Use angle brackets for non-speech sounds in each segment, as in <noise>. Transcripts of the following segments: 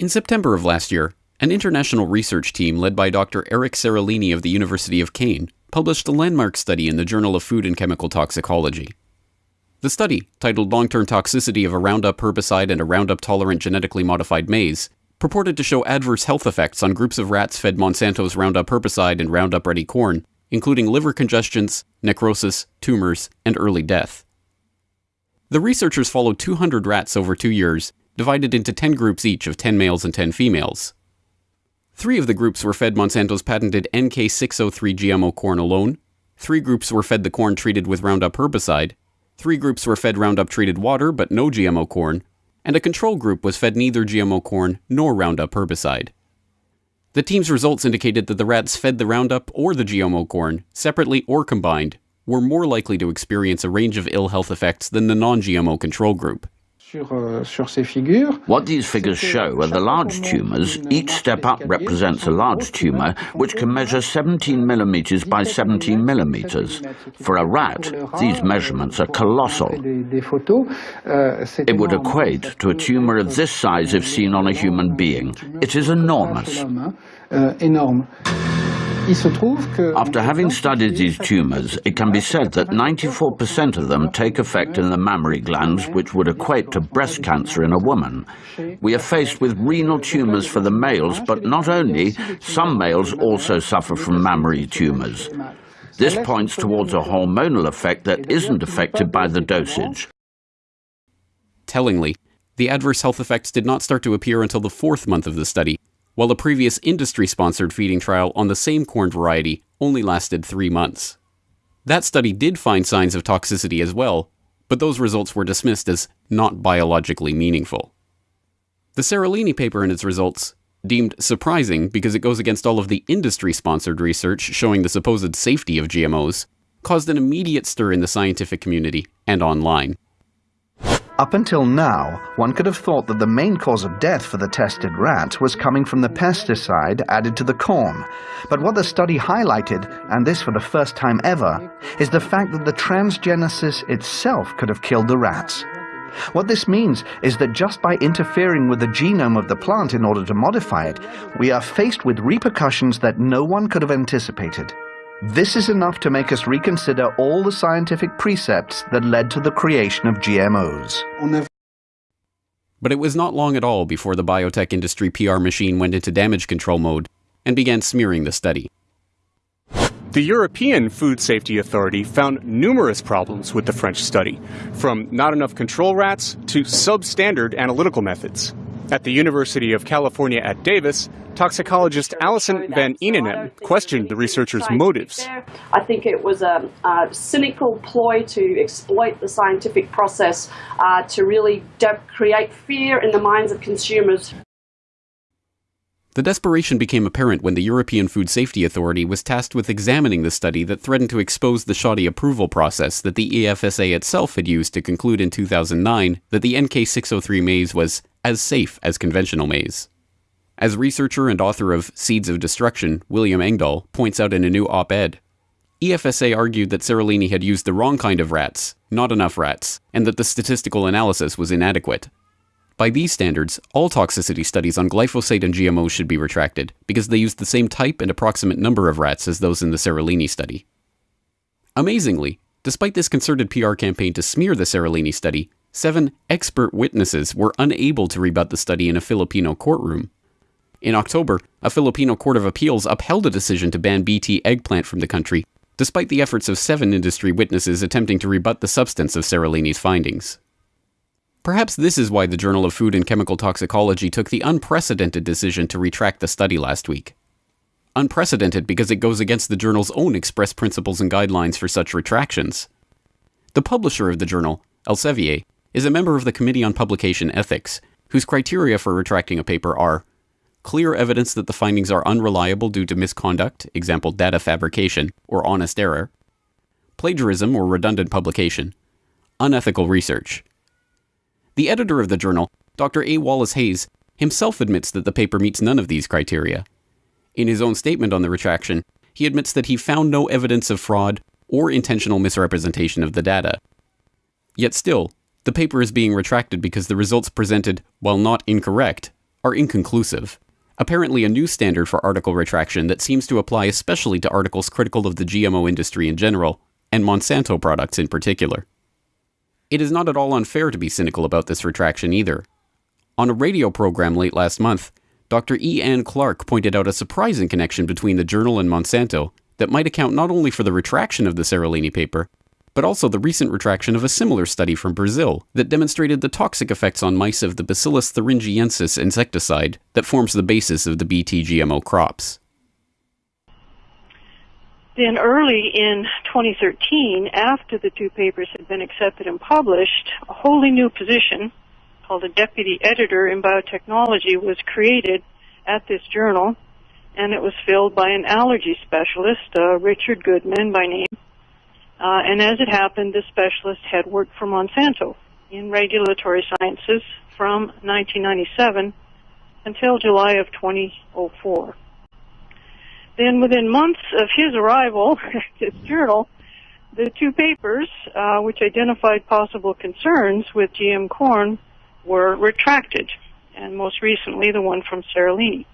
In September of last year, an international research team led by Dr. Eric Seralini of the University of Caen published a landmark study in the Journal of Food and Chemical Toxicology. The study, titled Long Term Toxicity of a Roundup Herbicide and a Roundup Tolerant Genetically Modified Maize, purported to show adverse health effects on groups of rats fed Monsanto's Roundup herbicide and Roundup Ready corn, including liver congestions, necrosis, tumors, and early death. The researchers followed 200 rats over two years divided into 10 groups each of 10 males and 10 females. Three of the groups were fed Monsanto's patented NK603 GMO corn alone, three groups were fed the corn treated with Roundup herbicide, three groups were fed Roundup treated water but no GMO corn, and a control group was fed neither GMO corn nor Roundup herbicide. The team's results indicated that the rats fed the Roundup or the GMO corn, separately or combined, were more likely to experience a range of ill health effects than the non GMO control group. Euh, what these figures show are the large tumours. Each step up represents a large tumour, which can measure 17 millimetres by 17 millimetres. For a rat, these measurements are colossal. Euh, it would equate to a tumour of this size if seen on a human being. It is enormous. After having studied these tumours, it can be said that 94% of them take effect in the mammary glands, which would equate to breast cancer in a woman. We are faced with renal tumours for the males, but not only, some males also suffer from mammary tumours. This points towards a hormonal effect that isn't affected by the dosage. Tellingly, the adverse health effects did not start to appear until the fourth month of the study, while a previous industry sponsored feeding trial on the same corn variety only lasted three months. That study did find signs of toxicity as well, but those results were dismissed as not biologically meaningful. The Seralini paper and its results, deemed surprising because it goes against all of the industry sponsored research showing the supposed safety of GMOs, caused an immediate stir in the scientific community and online. Up until now, one could have thought that the main cause of death for the tested rat was coming from the pesticide added to the corn. But what the study highlighted, and this for the first time ever, is the fact that the transgenesis itself could have killed the rats. What this means is that just by interfering with the genome of the plant in order to modify it, we are faced with repercussions that no one could have anticipated. This is enough to make us reconsider all the scientific precepts that led to the creation of GMOs. But it was not long at all before the biotech industry PR machine went into damage control mode and began smearing the study. The European Food Safety Authority found numerous problems with the French study, from not enough control rats to substandard analytical methods. At the University of California at Davis, toxicologist Alison Van Eenennaam questioned the researchers' motives. I think it was a, a cynical ploy to exploit the scientific process uh, to really create fear in the minds of consumers. The desperation became apparent when the European Food Safety Authority was tasked with examining the study that threatened to expose the shoddy approval process that the EFSA itself had used to conclude in 2009 that the NK603 maize was as safe as conventional maize. As researcher and author of Seeds of Destruction, William Engdahl points out in a new op ed, EFSA argued that Seralini had used the wrong kind of rats, not enough rats, and that the statistical analysis was inadequate. By these standards, all toxicity studies on glyphosate and GMOs should be retracted, because they used the same type and approximate number of rats as those in the Seralini study. Amazingly, despite this concerted PR campaign to smear the Seralini study, seven expert witnesses were unable to rebut the study in a Filipino courtroom. In October, a Filipino court of appeals upheld a decision to ban BT eggplant from the country, despite the efforts of seven industry witnesses attempting to rebut the substance of Seralini's findings. Perhaps this is why the Journal of Food and Chemical Toxicology took the unprecedented decision to retract the study last week. Unprecedented because it goes against the journal's own express principles and guidelines for such retractions. The publisher of the journal, Elsevier, is a member of the Committee on Publication Ethics, whose criteria for retracting a paper are clear evidence that the findings are unreliable due to misconduct, example data fabrication, or honest error, plagiarism or redundant publication, unethical research. The editor of the journal, Dr. A. Wallace Hayes, himself admits that the paper meets none of these criteria. In his own statement on the retraction, he admits that he found no evidence of fraud or intentional misrepresentation of the data. Yet still, the paper is being retracted because the results presented, while not incorrect, are inconclusive. Apparently, a new standard for article retraction that seems to apply especially to articles critical of the GMO industry in general, and Monsanto products in particular. It is not at all unfair to be cynical about this retraction either. On a radio program late last month, Dr. E. Ann Clark pointed out a surprising connection between the journal and Monsanto that might account not only for the retraction of the Seralini paper, but also the recent retraction of a similar study from Brazil that demonstrated the toxic effects on mice of the Bacillus thuringiensis insecticide that forms the basis of the BT GMO crops. Then early in 2013, after the two papers had been accepted and published, a wholly new position called a deputy editor in biotechnology was created at this journal, and it was filled by an allergy specialist, uh, Richard Goodman by name. Uh, and as it happened, this specialist had worked for Monsanto in regulatory sciences from 1997 until July of 2004. Then within months of his arrival <laughs> at this journal, the two papers, uh, which identified possible concerns with GM corn, were retracted, and most recently the one from Seralini.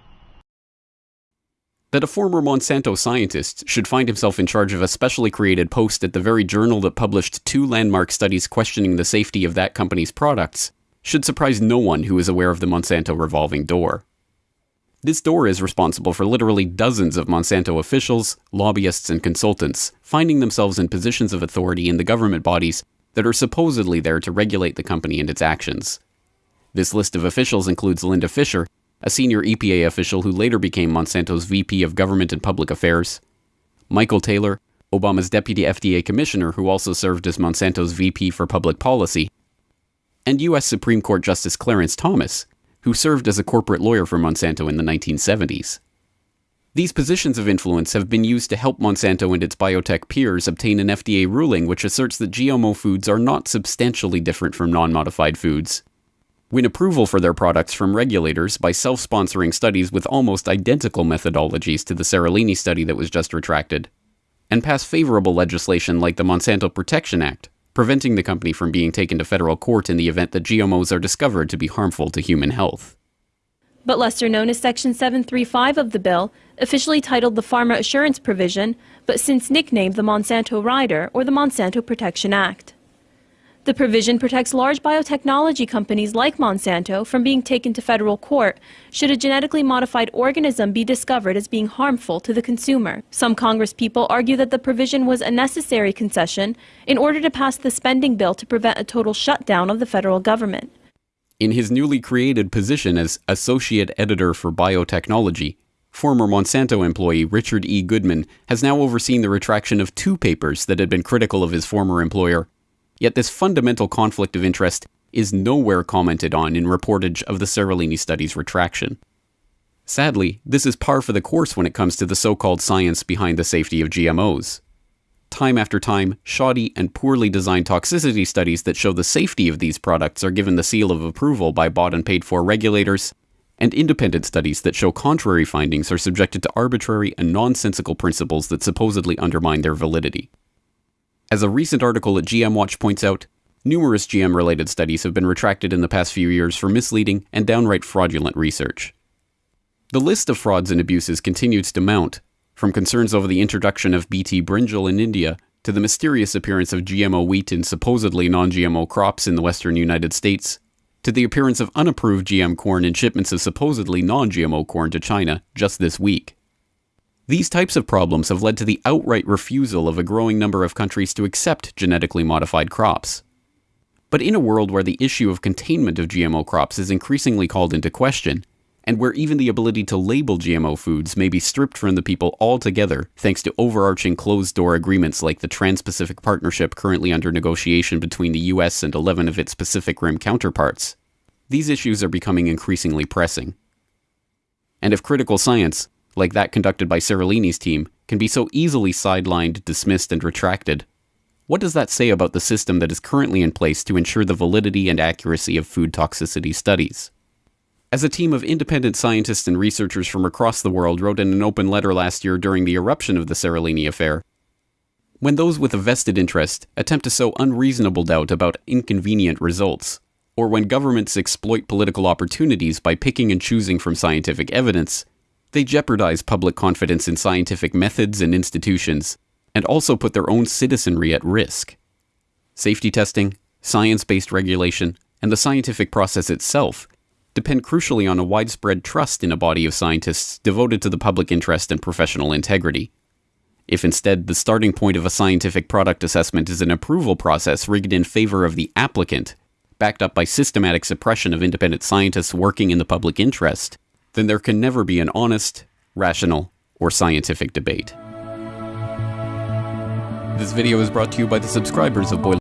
That a former Monsanto scientist should find himself in charge of a specially created post at the very journal that published two landmark studies questioning the safety of that company's products should surprise no one who is aware of the Monsanto revolving door. This door is responsible for literally dozens of Monsanto officials, lobbyists, and consultants finding themselves in positions of authority in the government bodies that are supposedly there to regulate the company and its actions. This list of officials includes Linda Fisher, a senior EPA official who later became Monsanto's VP of Government and Public Affairs, Michael Taylor, Obama's deputy FDA commissioner who also served as Monsanto's VP for Public Policy, and U.S. Supreme Court Justice Clarence Thomas, who served as a corporate lawyer for Monsanto in the 1970s. These positions of influence have been used to help Monsanto and its biotech peers obtain an FDA ruling which asserts that GMO foods are not substantially different from non modified foods, win approval for their products from regulators by self sponsoring studies with almost identical methodologies to the Seralini study that was just retracted, and pass favorable legislation like the Monsanto Protection Act, preventing the company from being taken to federal court in the event that GMOs are discovered to be harmful to human health. But lesser known as Section 735 of the bill, officially titled the Farmer Assurance Provision, but since nicknamed the Monsanto Rider or the Monsanto Protection Act. The provision protects large biotechnology companies like Monsanto from being taken to federal court should a genetically modified organism be discovered as being harmful to the consumer. Some congresspeople argue that the provision was a necessary concession in order to pass the spending bill to prevent a total shutdown of the federal government. In his newly created position as Associate Editor for Biotechnology, former Monsanto employee Richard E. Goodman has now overseen the retraction of two papers that had been critical of his former employer Yet this fundamental conflict of interest is nowhere commented on in reportage of the Seralini study's retraction. Sadly, this is par for the course when it comes to the so called science behind the safety of GMOs. Time after time, shoddy and poorly designed toxicity studies that show the safety of these products are given the seal of approval by bought and paid for regulators, and independent studies that show contrary findings are subjected to arbitrary and nonsensical principles that supposedly undermine their validity. As a recent article at GM Watch points out, numerous GM related studies have been retracted in the past few years for misleading and downright fraudulent research. The list of frauds and abuses continues to mount, from concerns over the introduction of BT brinjal in India to the mysterious appearance of GMO wheat in supposedly non GMO crops in the western United States, to the appearance of unapproved GM corn in shipments of supposedly non GMO corn to China just this week. These types of problems have led to the outright refusal of a growing number of countries to accept genetically modified crops. But in a world where the issue of containment of GMO crops is increasingly called into question, and where even the ability to label GMO foods may be stripped from the people altogether thanks to overarching closed door agreements like the Trans Pacific Partnership currently under negotiation between the US and 11 of its Pacific Rim counterparts, these issues are becoming increasingly pressing. And if critical science, like that conducted by Seralini's team, can be so easily sidelined, dismissed, and retracted. What does that say about the system that is currently in place to ensure the validity and accuracy of food toxicity studies? As a team of independent scientists and researchers from across the world wrote in an open letter last year during the eruption of the Seralini affair, when those with a vested interest attempt to sow unreasonable doubt about inconvenient results, or when governments exploit political opportunities by picking and choosing from scientific evidence, they jeopardize public confidence in scientific methods and institutions, and also put their own citizenry at risk. Safety testing, science based regulation, and the scientific process itself depend crucially on a widespread trust in a body of scientists devoted to the public interest and professional integrity. If instead the starting point of a scientific product assessment is an approval process rigged in favor of the applicant, backed up by systematic suppression of independent scientists working in the public interest, then there can never be an honest, rational, or scientific debate. This video is brought to you by the subscribers of Boiler.